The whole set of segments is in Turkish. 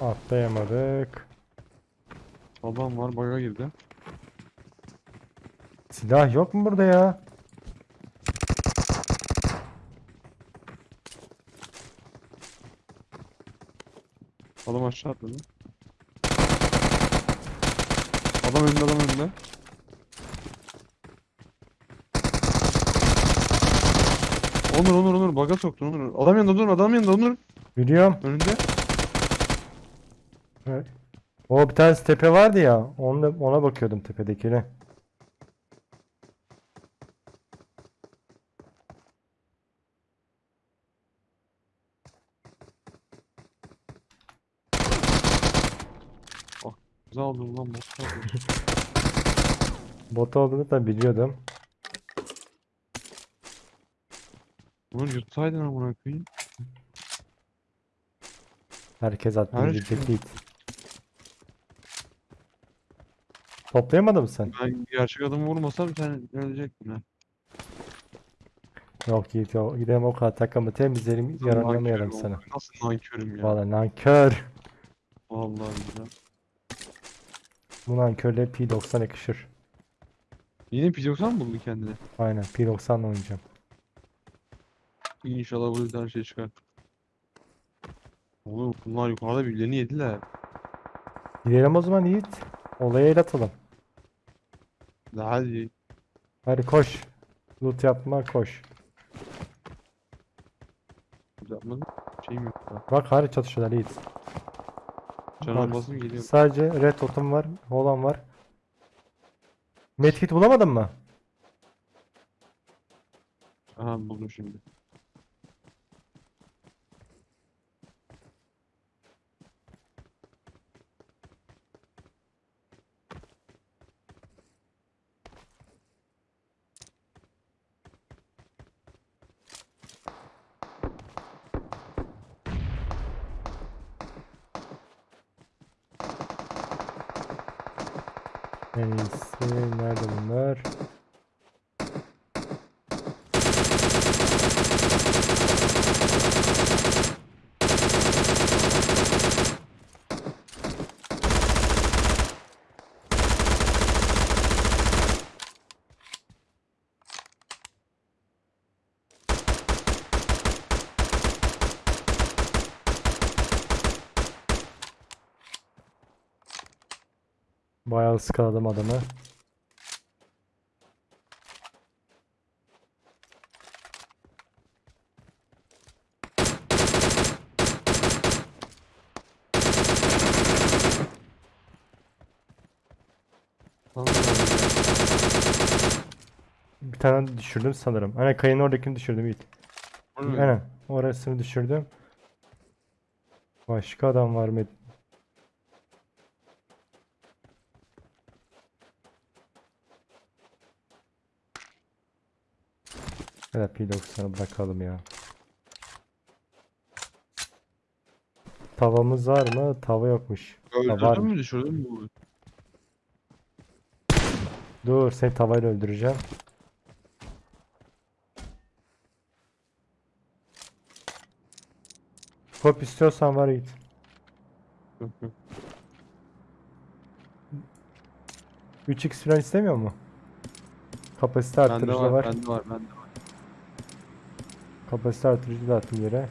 Atlayamadık. Adam var baga girdi. Silah yok mu burada ya? Adam aşağı atladı. Adam önünde adam önünde. Onur Onur Onur baga soktun Onur. Adam yanında Onur adam yanında Onur. Biliyorum. Önünde. Evet. O bir tane tepe vardı ya. Ona, ona bakıyordum tepedekine. Güzel aldın lan bot. Bot olduğunu da biliyordum. Onur yutsaydın amına koyayım. Herkes attı Her gidecek şey. değil. Toplayamadın mı sen? Ben gerçek adamı vurmasam sen ölecektin ha. Yok Yiğit yok. Gidelim o kadar takımı temizleyelim. Yaranamayalım Nankörüm sana. oğlum. Nasıl nankörüm ya. Valla nankör. Vallahi billahi. Bu nankörle P90 yakışır. Yine P90 mı buldun kendine? Aynen P90'la oynayacağım. İnşallah bu yüzden şey çıkar. Oğlum bunlar yukarıda birbirlerini yediler. Gidelim o zaman Yiğit. Olaya el atalım. De hadi. Hadi koş. Loot yapma koş. Yapmadım. Şeyim yok daha. Bak hala çatışıyorlar Yiğit. Canım Bak, geliyor. Sadece red totem var. Olan var. Medkit bulamadın mı? Aha buldum şimdi. En iyisi nerede bunlar? Bayağı ıskaladım adamı. Bir tane düşürdüm sanırım. Aynen kayın oradakini düşürdüm Yiğit. Aynen. Orasını düşürdüm. Başka adam var mı? Evet P90'ı bırakalım ya. Tavamız var mı? Tava yokmuş. Öldürdün mü düşürdün mü? Dur seni tavayla öldüreceğim. Kop istiyorsan var Yiğit. Yok yok. 3x falan istemiyor mu? Kapasite Bende arttırıcı var, var. bende var, bende var. Kapasite arttırıcı da attım yere.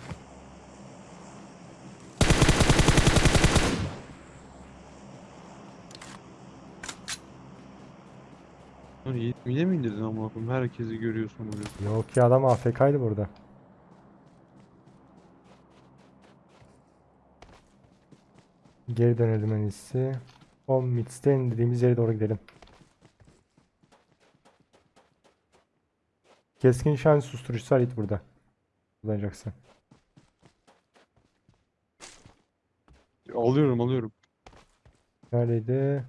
Mide mi indirdin amına koyayım? Herkesi görüyorsun burada. Yok ya adam AFK'ydı burada. Geri dönelim en iyisi. O midsten dediğimiz yere doğru gidelim. Keskin nişan susturucusu Yiğit burada. Kullanacaksın. Alıyorum, alıyorum. Neredeydi?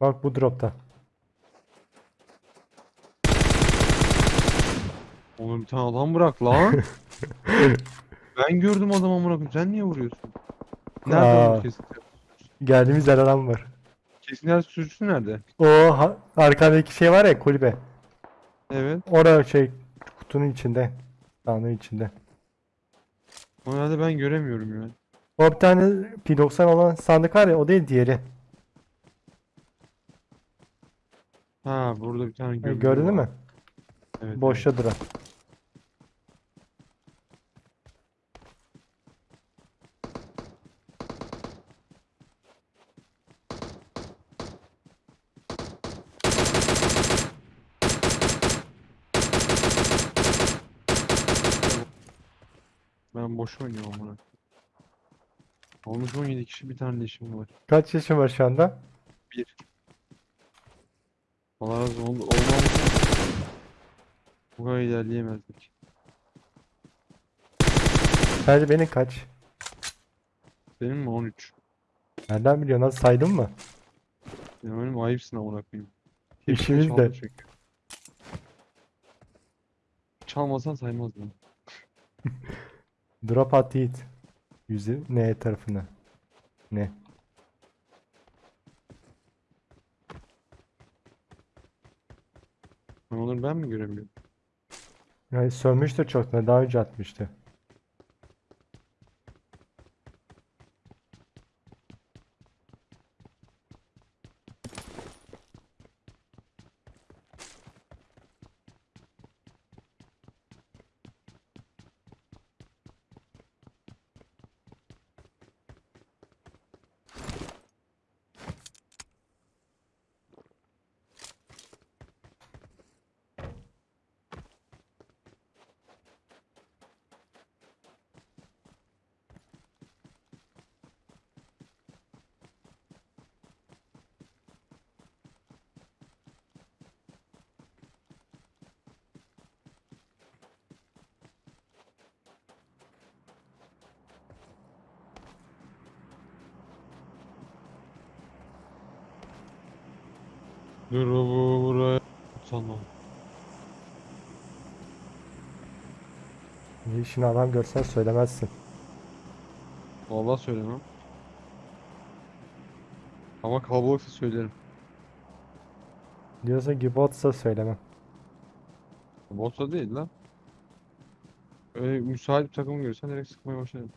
Bak bu dropta. Oğlum bir tane adam bırak lan. ben gördüm adamı amına koyayım. Sen niye vuruyorsun? Nerede Aa. kesin? Geldiğimiz yer adam var. Kesin yer sürücüsü nerede? O ha- arkadaki şey var ya kulübe. Evet. Orada şey kutunun içinde. Sahanın içinde. Onu ben göremiyorum ya. O bir tane P90 olan sandık var ya o değil diğeri. Ha burada bir tane E, gördüm. gördün mü? Evet, Boşta duran. Boş oynuyorum amına. Olmuş 17 kişi bir tane de işim var. Kaç yaşın var şu anda? Bir. Allah razı olsun. Olmamış. Bu kadar ilerleyemezdik. Sadece benim kaç? Benim mi 13? Nereden biliyorsun? Nasıl saydın mı? Ya benim ayıpsın amına koyayım. İşimiz çaldı de. çünkü. Çalmasan saymazdım. Drop at Yiğit. Yüzü ne tarafına? Ne? Ben onları ben mi göremiyorum? Yani sönmüştür çoktan. Daha önce atmıştı. Dur bu buraya. Sanmam. İşini adam görsen söylemezsin. Vallahi söylemem. Ama kalabalıksa söylerim. Diyorsa Gibbotsa söylemem. Botsa değil lan. Öyle müsait bir takım görürsen direkt sıkmaya başlarım.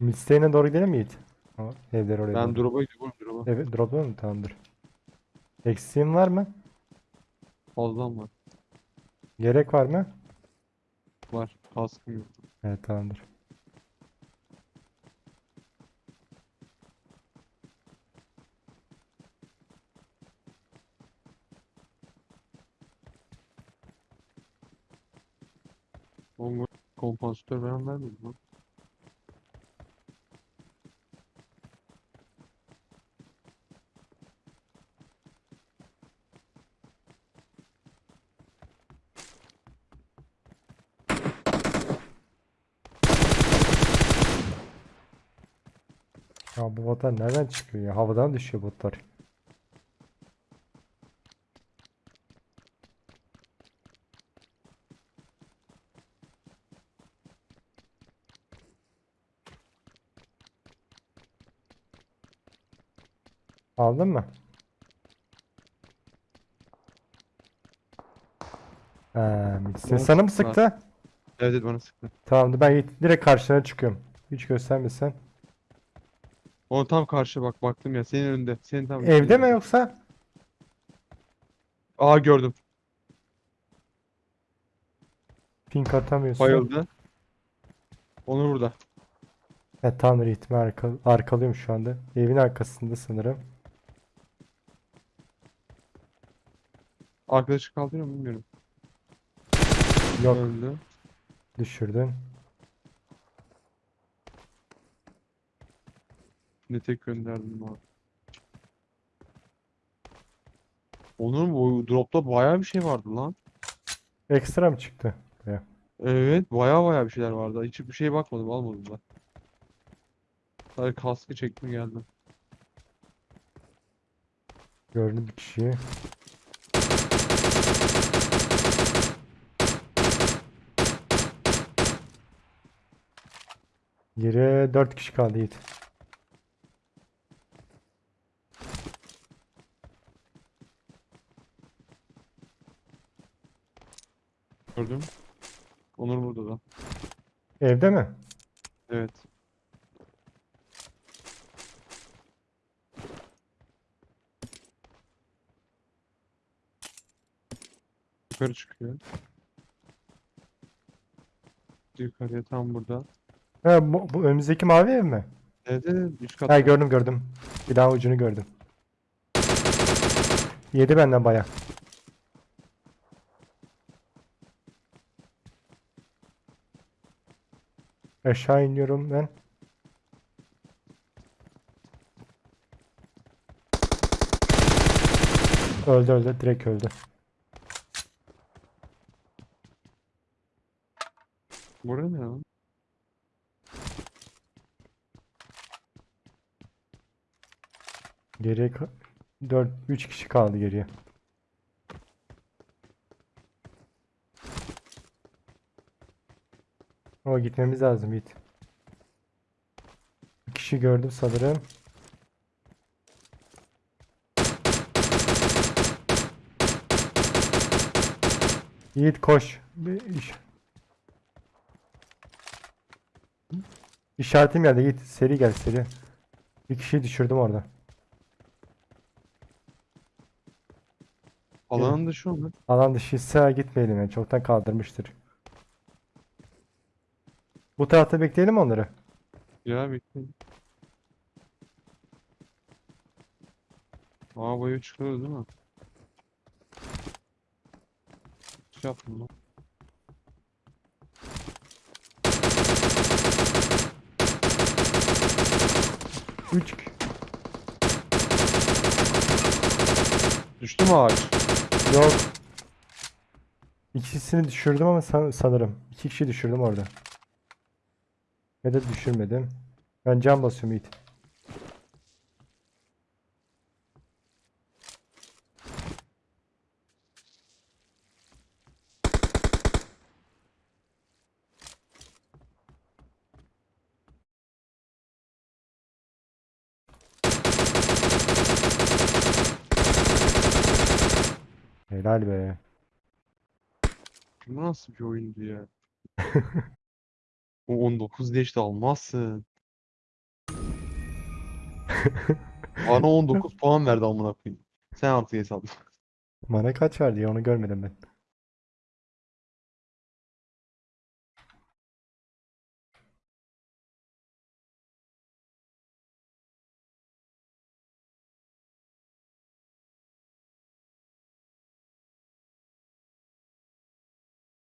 Midstay'ine doğru gidelim mi Yiğit? Ama evler oraya Ben doğru. drop'a gidiyorum drop'a. Evet, drop'u mu? Tamamdır. Eksiğin var mı? Fazlam var. Gerek var mı? Var. Kaskım yok. Evet tamamdır. Oğlum bu kompansatör falan vermedi lan. Ya bu botlar nereden çıkıyor ya? Havadan düşüyor botlar. Aldın mı? Midstay Bana sana mı sıktı? Evet evet bana sıktı. Tamamdır ben direkt karşına çıkıyorum. Hiç göstermesen. O tam karşı bak baktım ya senin önünde. Senin tam Evde üstünde. mi yoksa? Aa gördüm. Pink atamıyorsun. Bayıldı. Onu burada. Evet Tanrı ritmi arka, arkalıyorum şu anda. Evin arkasında sanırım. Arkadaşı kaldırıyor mu bilmiyorum. Yok Öldü. düşürdün. Ne tek gönderdim abi. Onun bu dropta bayağı bir şey vardı lan. Ekstra mı çıktı? Evet bayağı bayağı bir şeyler vardı. Hiç bir şeye bakmadım almadım da. Sadece kaskı çektim geldim. Gördüm bir kişiyi. Geriye 4 kişi kaldı Yiğit. Gördüm. Onur burada da. Evde mi? Evet. Yukarı çıkıyor. Yukarıya tam burada. Ha, bu, bu önümüzdeki mavi ev mi? Evet evet üst Ha katta. gördüm gördüm. Silahın ucunu gördüm. Yedi benden baya. Aşağı iniyorum ben. Öldü öldü direkt öldü. Burası ne lan? Geriye 4 3 kişi kaldı geriye. O gitmemiz lazım Yiğit. Bir kişi gördüm sanırım. Yiğit koş. Bir iş. İşaretim geldi Yiğit. Seri gel seri. Bir kişiyi düşürdüm orada. Alanın dışı onlar. Alan dışıysa gitmeyelim yani. Çoktan kaldırmıştır. Bu tarafta bekleyelim onları. Ya bekleyin. Aa boyu çıkıyor değil mi? Şey yaptım lan. Üç. Düştü mü ağaç? Yok. İkisini düşürdüm ama san- sanırım. İki kişi düşürdüm orada. Ya da düşürmedim. Ben can basıyorum Yiğit. Helal be. Bu nasıl bir oyundu ya? O 19 deşte almazsın. Bana 19 puan verdi amına koyayım. Sen artık hesapla. Bana kaç verdi ya onu görmedim ben.